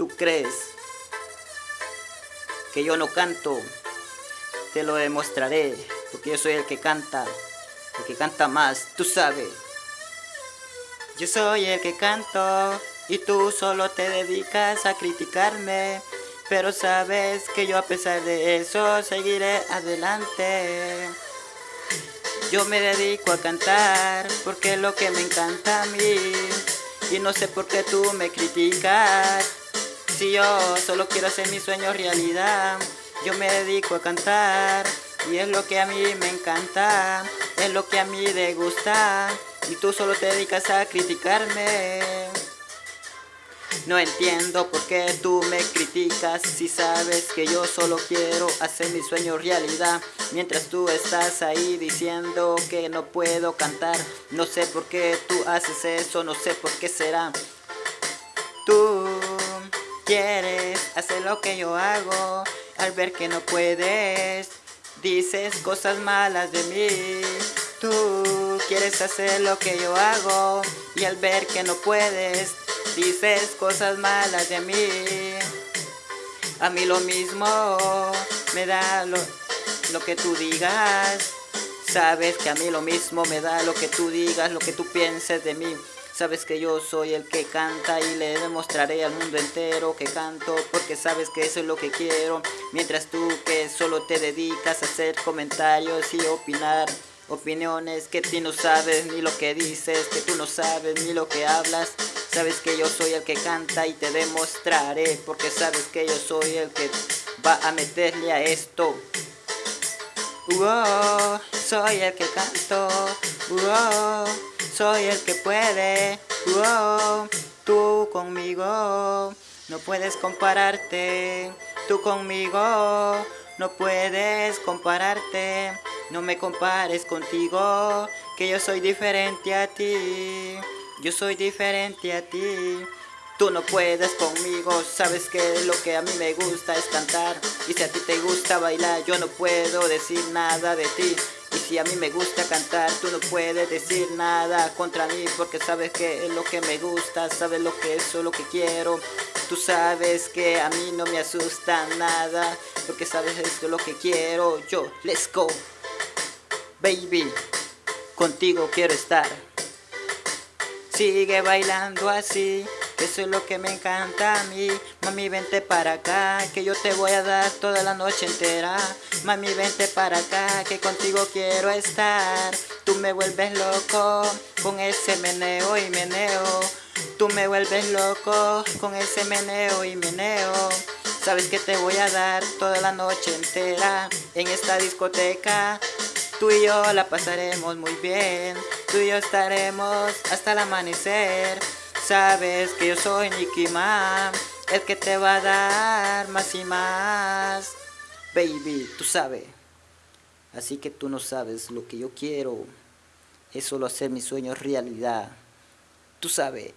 ¿Tú crees que yo no canto? Te lo demostraré, porque yo soy el que canta, el que canta más, tú sabes. Yo soy el que canto y tú solo te dedicas a criticarme. Pero sabes que yo a pesar de eso seguiré adelante. Yo me dedico a cantar porque es lo que me encanta a mí. Y no sé por qué tú me criticas. Si yo solo quiero hacer mi sueño realidad, yo me dedico a cantar. Y es lo que a mí me encanta, es lo que a mí me gusta. Y tú solo te dedicas a criticarme. No entiendo por qué tú me criticas si sabes que yo solo quiero hacer mi sueño realidad Mientras tú estás ahí diciendo que no puedo cantar No sé por qué tú haces eso, no sé por qué será Tú quieres hacer lo que yo hago Al ver que no puedes Dices cosas malas de mí. Tú quieres hacer lo que yo hago Y al ver que no puedes Dices cosas malas de mí. A mí lo mismo me da lo, lo que tú digas. Sabes que a mí lo mismo me da lo que tú digas, lo que tú pienses de mí Sabes que yo soy el que canta y le demostraré al mundo entero que canto Porque sabes que eso es lo que quiero. Mientras tú que solo te dedicas a hacer comentarios y opinar Opiniones que tú no sabes ni lo que dices, que tú no sabes ni lo que hablas Sabes que yo soy el que canta y te demostraré Porque sabes que yo soy el que va a meterle a esto. Soy el que canto Soy el que puede. Tú conmigo No puedes compararte. Tú conmigo No puedes compararte. No me compares contigo Que yo soy diferente a ti. Yo soy diferente a ti. Tú no puedes conmigo, sabes que lo que a mí me gusta es cantar. Y si a ti te gusta bailar, yo no puedo decir nada de ti si a mí me gusta cantar, tú no puedes decir nada contra mí Porque sabes que es lo que me gusta, sabes lo que es lo que quiero. Tú sabes que a mí no me asusta nada Porque sabes esto es lo que quiero. Yo, let's go. Baby, contigo quiero estar. Sigue bailando así, eso es lo que me encanta a mí. Mami vente para acá, que yo te voy a dar toda la noche entera. Mami vente para acá, que contigo quiero estar. Tú me vuelves loco, con ese meneo y meneo. Tú me vuelves loco, con ese meneo y meneo. Sabes que te voy a dar toda la noche entera En esta discoteca. Tú y yo la pasaremos muy bien, tú y yo estaremos hasta el amanecer. Sabes que yo soy Nicky Man, el que te va a dar más y más. Baby, tú sabes. Así que tú no sabes lo que yo quiero. Es solo hacer mis sueños realidad. Tú sabes.